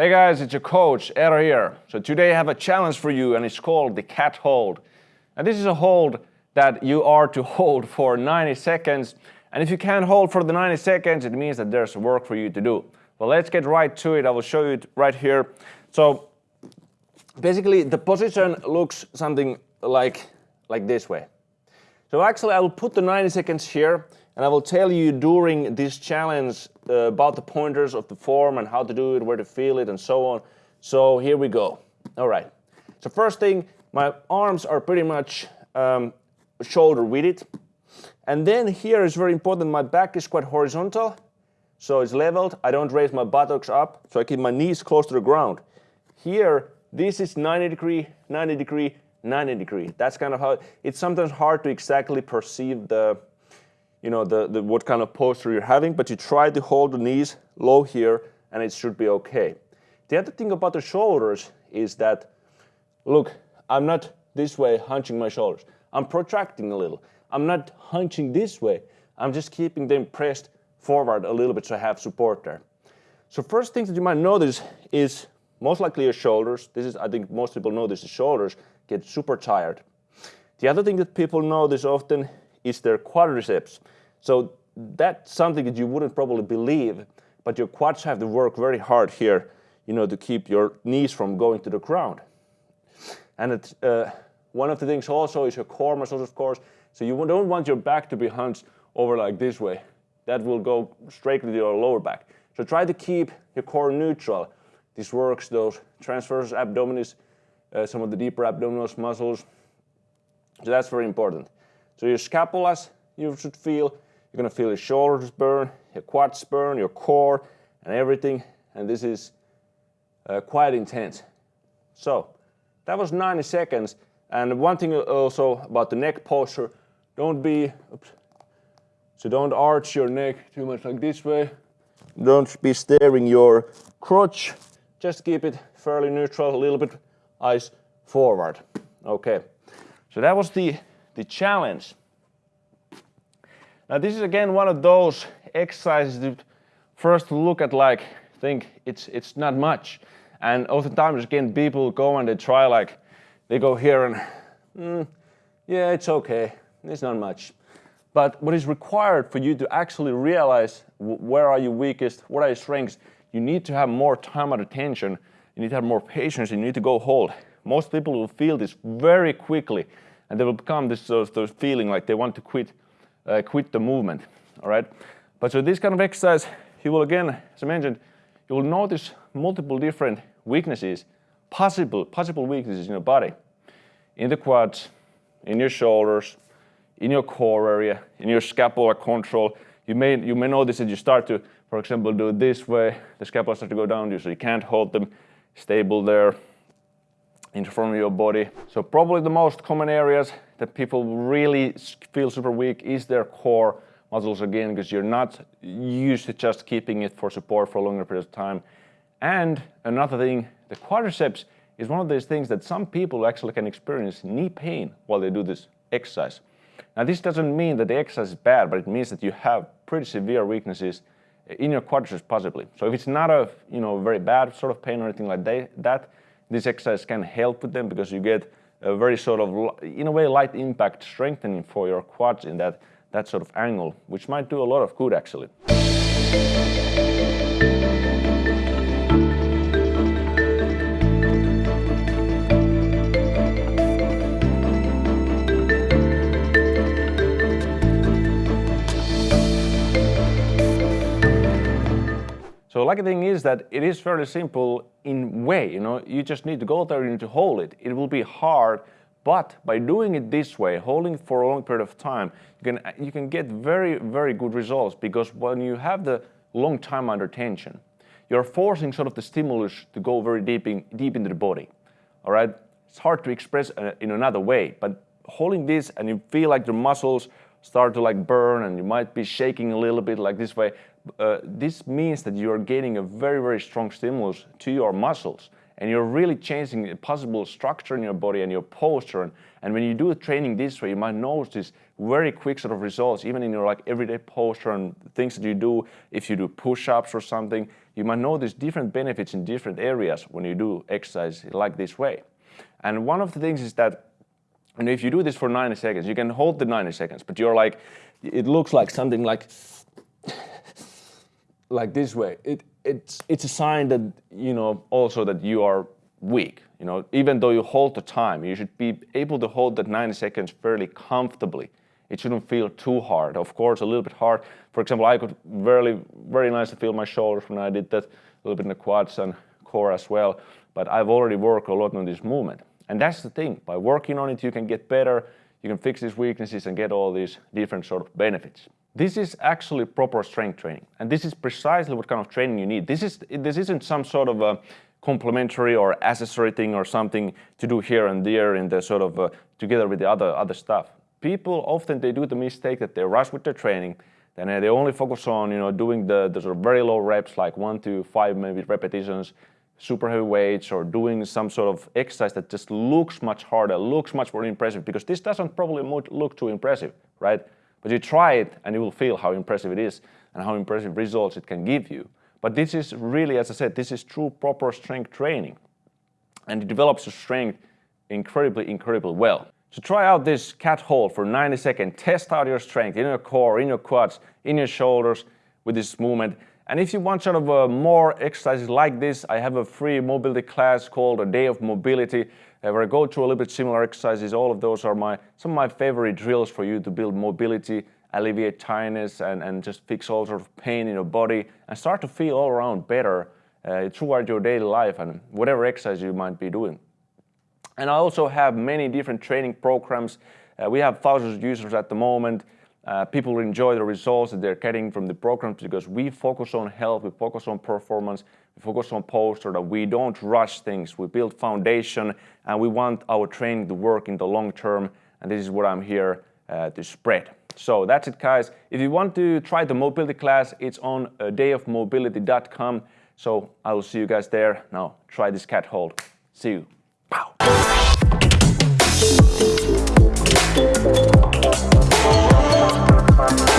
Hey guys, it's your coach, Eero here. So today I have a challenge for you and it's called the cat hold. And this is a hold that you are to hold for 90 seconds. And if you can't hold for the 90 seconds, it means that there's work for you to do. Well, let's get right to it. I will show you it right here. So basically the position looks something like, like this way. So actually I will put the 90 seconds here and I will tell you during this challenge uh, about the pointers of the form and how to do it, where to feel it and so on. So here we go. All right. So first thing, my arms are pretty much um, shoulder width. And then here is very important, my back is quite horizontal. So it's leveled, I don't raise my buttocks up, so I keep my knees close to the ground. Here, this is 90 degree, 90 degree, 90 degree. That's kind of how, it's sometimes hard to exactly perceive the, you know, the, the, what kind of posture you're having, but you try to hold the knees low here and it should be okay. The other thing about the shoulders is that, look, I'm not this way hunching my shoulders. I'm protracting a little. I'm not hunching this way. I'm just keeping them pressed forward a little bit so I have support there. So first things that you might notice is most likely your shoulders. This is, I think most people know this, the shoulders get super tired. The other thing that people notice often is their quadriceps. So that's something that you wouldn't probably believe, but your quads have to work very hard here, you know, to keep your knees from going to the ground. And uh, one of the things also is your core muscles, of course. So you don't want your back to be hunched over like this way. That will go straight to your lower back. So try to keep your core neutral. This works those transverse abdominis, uh, some of the deeper abdominal muscles. So that's very important. So your scapulas, you should feel, you're gonna feel your shoulders burn, your quads burn, your core, and everything. And this is uh, quite intense. So that was 90 seconds. And one thing also about the neck posture, don't be, oops, so don't arch your neck too much like this way. Don't be staring your crotch. Just keep it fairly neutral, a little bit eyes forward. Okay, so that was the, the challenge. Now this is again one of those exercises that first look at like, think it's, it's not much. And oftentimes again people go and they try like, they go here and, mm, yeah, it's okay, it's not much. But what is required for you to actually realize where are you weakest, what are your strengths, you need to have more time and attention, you need to have more patience, and you need to go hold. Most people will feel this very quickly and they will become this sort of feeling like they want to quit uh, quit the movement, all right? But so this kind of exercise, you will again, as I mentioned, you will notice multiple different weaknesses, possible, possible weaknesses in your body, in the quads, in your shoulders, in your core area, in your scapular control. You may, you may notice that you start to, for example, do it this way, the scapula starts to go down, so you can't hold them stable there in front of your body. So probably the most common areas that people really feel super weak is their core muscles again, because you're not used to just keeping it for support for a longer period of time. And another thing, the quadriceps is one of those things that some people actually can experience knee pain while they do this exercise. Now this doesn't mean that the exercise is bad, but it means that you have pretty severe weaknesses in your quadriceps possibly. So if it's not a you know very bad sort of pain or anything like that, this exercise can help with them because you get a very sort of, in a way, light impact strengthening for your quads in that, that sort of angle, which might do a lot of good actually. Lucky thing is that it is fairly simple in way, you know, you just need to go there, you need to hold it. It will be hard, but by doing it this way, holding for a long period of time, you can, you can get very, very good results because when you have the long time under tension, you're forcing sort of the stimulus to go very deep, in, deep into the body, all right? It's hard to express uh, in another way, but holding this and you feel like your muscles start to like burn and you might be shaking a little bit like this way, uh, this means that you are getting a very, very strong stimulus to your muscles and you're really changing the possible structure in your body and your posture. And, and when you do training this way, you might notice very quick sort of results, even in your like everyday posture and things that you do. If you do push-ups or something, you might notice different benefits in different areas when you do exercise like this way. And one of the things is that and if you do this for 90 seconds, you can hold the 90 seconds, but you're like, it looks like something like, like this way. It, it's, it's a sign that, you know, also that you are weak. You know, even though you hold the time, you should be able to hold that 90 seconds fairly comfortably. It shouldn't feel too hard. Of course, a little bit hard. For example, I could very, very nicely feel my shoulders when I did that, a little bit in the quads and core as well. But I've already worked a lot on this movement. And that's the thing. By working on it, you can get better. You can fix these weaknesses and get all these different sort of benefits. This is actually proper strength training. And this is precisely what kind of training you need. This, is, this isn't some sort of a complementary or accessory thing or something to do here and there in the sort of uh, together with the other, other stuff. People often, they do the mistake that they rush with their training then they only focus on you know doing the, the sort of very low reps like one to five maybe repetitions super heavy weights or doing some sort of exercise that just looks much harder, looks much more impressive because this doesn't probably look too impressive, right? But you try it and you will feel how impressive it is and how impressive results it can give you. But this is really, as I said, this is true proper strength training. And it develops your strength incredibly, incredibly well. So try out this cat hold for 90 seconds. Test out your strength in your core, in your quads, in your shoulders with this movement. And if you want sort of uh, more exercises like this, I have a free mobility class called A Day of Mobility uh, where I go through a little bit similar exercises. All of those are my some of my favorite drills for you to build mobility, alleviate tiredness, and, and just fix all sort of pain in your body and start to feel all around better uh, throughout your daily life and whatever exercise you might be doing. And I also have many different training programs. Uh, we have thousands of users at the moment. Uh, people enjoy the results that they're getting from the programs because we focus on health, we focus on performance, we focus on posture, that we don't rush things, we build foundation, and we want our training to work in the long term, and this is what I'm here uh, to spread. So that's it, guys. If you want to try the mobility class, it's on uh, dayofmobility.com. So I will see you guys there. Now try this cat hold. See you. Pow. Bye.